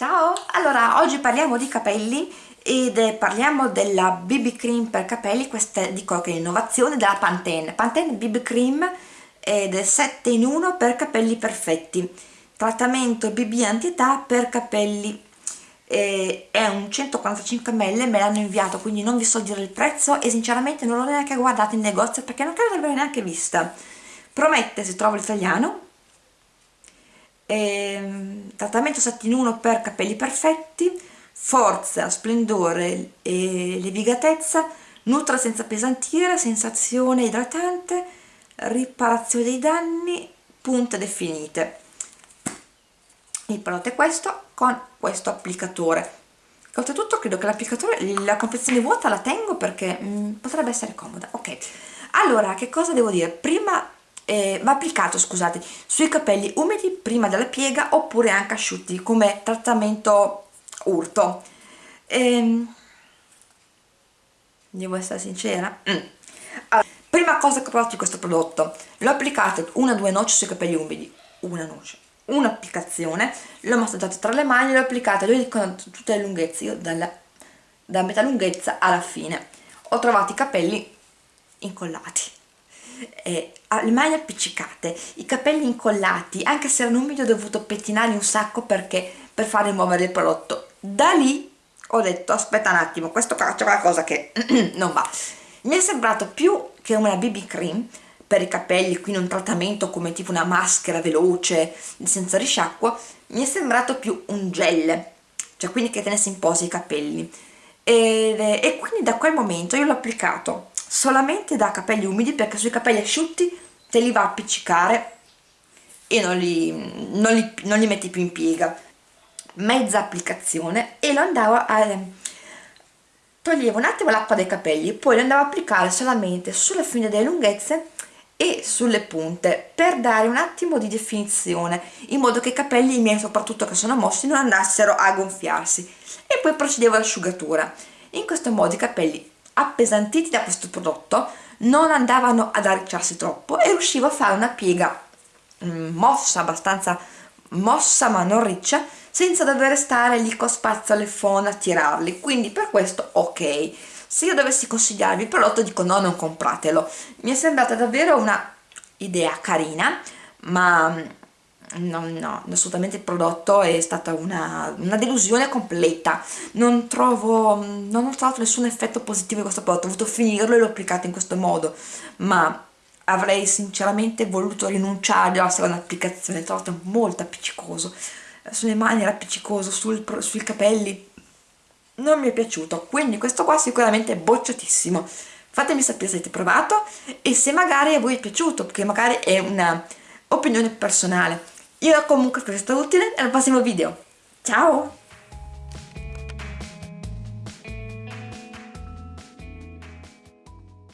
Ciao! Allora, oggi parliamo di capelli ed parliamo della BB Cream per capelli, questa dico che è innovazione della Pantene. Pantene BB Cream ed è 7 in 1 per capelli perfetti. Trattamento BB anti-età per capelli. E è un 145 ml, me l'hanno inviato, quindi non vi so dire il prezzo e sinceramente non l'ho neanche guardato in negozio perché non credo di averla neanche vista. Promette, se trovo l'italiano, ehm, trattamento 7 in 1 per capelli perfetti forza, splendore e levigatezza nutra senza pesantire, sensazione idratante riparazione dei danni punte definite. Il prodotto è questo con questo applicatore. Oltretutto credo che l'applicatore la confezione vuota la tengo perché mh, mm, potrebbe essere comoda. Ok. Allora che cosa devo dire? Prima eh, va applicato scusate sui capelli umidi prima della piega oppure anche asciutti come trattamento urto. Ehm, devo essere sincera? Mm. allora, prima cosa che ho provato di questo prodotto l'ho applicato una o due noci sui capelli umidi. Una noce. Un'applicazione. L'ho massagiato tra le mani l'ho applicata io dicono tutte le lunghezze io dalla, da metà lunghezza alla fine. Ho trovato i capelli incollati eh, le mani appiccicate, i capelli incollati, anche se erano umidi ho dovuto pettinarli un sacco perché per fare muovere il prodotto. Da lì ho detto aspetta un attimo, questo c'è qualcosa che non va. Mi è sembrato più che una BB cream per i capelli, quindi un trattamento come tipo una maschera veloce, senza risciacquo, mi è sembrato più un gel, cioè quindi che tenesse in posa i capelli. E, e quindi da quel momento io l'ho applicato solamente da capelli umidi perché sui capelli asciutti te li va a appiccicare e non li, non li, non li metti più in piega. Mezza applicazione e lo andavo a toglievo un attimo l'acqua dai capelli poi lo andavo a applicare solamente sulle fine delle lunghezze e sulle punte per dare un attimo di definizione in modo che i capelli miei soprattutto che sono mossi non andassero a gonfiarsi. E poi procedevo all'asciugatura. In questo modo i capelli appesantiti da questo prodotto non andavano ad arricciarsi troppo e riuscivo a fare una piega mm, mossa, abbastanza mossa ma non riccia senza dover stare lì con spazio alle phone a tirarli. Quindi per questo ok. Se io dovessi consigliarvi il prodotto dico no non compratelo. Mi è sembrata davvero una idea carina ma no, no, assolutamente il prodotto è stata una, una delusione completa. Non trovo, non ho trovato nessun effetto positivo di questo prodotto ho voluto finirlo e l'ho applicato in questo modo. Ma avrei sinceramente voluto rinunciare alla seconda applicazione, trovato molto appiccicoso. Sulle mani era appiccicoso, sul, sui capelli non mi è piaciuto. Quindi questo qua sicuramente è bocciatissimo. Fatemi sapere se avete provato e se magari a voi è piaciuto perché magari è una opinione personale io comunque spero sia stato utile e al prossimo video. Ciao!